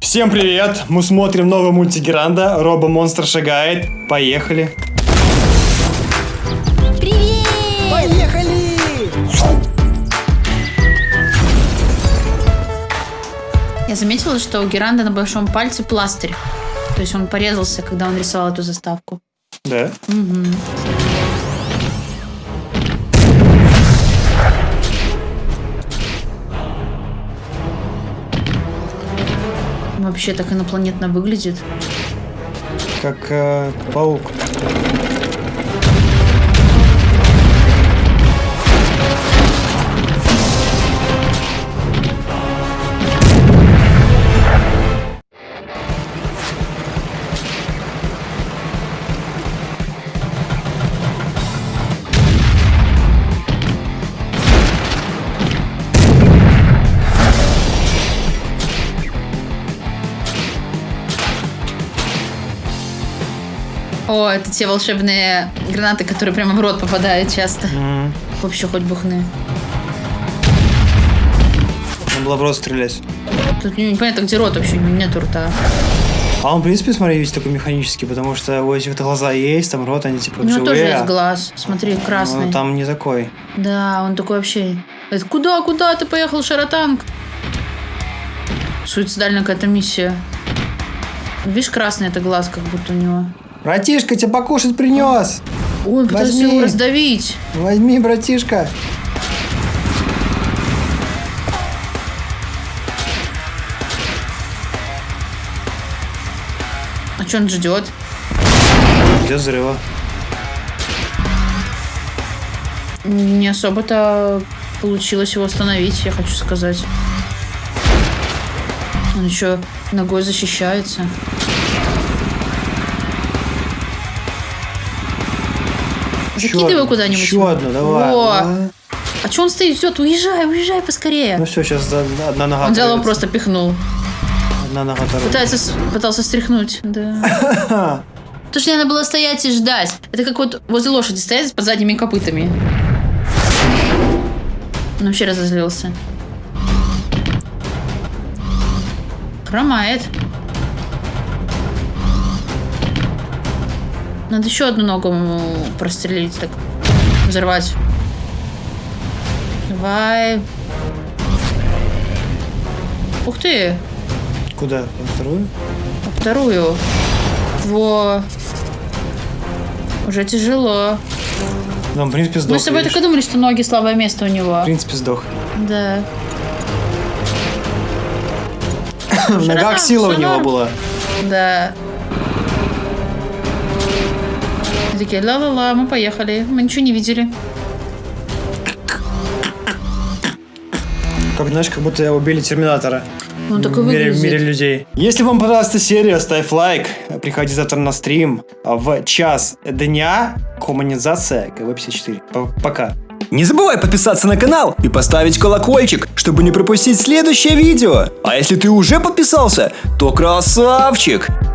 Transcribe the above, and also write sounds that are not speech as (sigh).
Всем привет! Мы смотрим новый мультик Геранда. Робо-монстр шагает. Поехали. Привет! Поехали! Я заметила, что у Геранда на большом пальце пластырь. То есть он порезался, когда он рисовал эту заставку. Да? Мгм. Вообще так инопланетно выглядит. Как э, паук. О, это те волшебные гранаты, которые прямо в рот попадают часто. М, Вообще хоть бухны. Надо было в рот стрелять. Тут непонятно, где рот вообще, нету рта. А он, в принципе, смотри, весь такой механический, потому что у этих глаза есть, там рот, они типа У него тоже есть глаз. Смотри, красный. Но там не такой. Да, он такой вообще... Это куда, куда ты поехал, Шаротанг? Суицидальная какая-то миссия. Видишь, красный это глаз, как будто у него. Братишка, тебе покушать принес. Ой, он пытается Возьми. его раздавить. Возьми, братишка. А что он ждет? Где взрыва? Не особо-то получилось его остановить, я хочу сказать. Он еще ногой защищается. Закидывай куда-нибудь. Еще одну, давай. Во. А что он стоит, ждет? Уезжай, уезжай поскорее. Ну все, сейчас одна нога Он взял его просто пихнул. Одна нога оторвется. Пытается, пытался стряхнуть. Да. (laughs) То, что надо было стоять и ждать. Это как вот возле лошади стоять под задними копытами. Он вообще разозлился. Хромает. Надо еще одну ногу прострелить, так взорвать. Давай. Ух ты, Куда? На вторую? а вторую. Во. Уже тяжело. Ну, в принципе, сдох. Мы с тобой видишь? так и думали, что ноги слабое место у него. В принципе, сдох. Да. (coughs) В ногах сила у него была. Да. И такие, ла-ла-ла, мы поехали. Мы ничего не видели. Как, знаешь, как будто убили Терминатора. Он такой в мире, в мире людей. Если вам понравилась эта серия, ставь лайк. Приходи завтра на стрим в час дня. Хуманизация КВ-54. П- Пока. Не забывай подписаться на канал и поставить колокольчик, чтобы не пропустить следующее видео. А если ты уже подписался, то красавчик!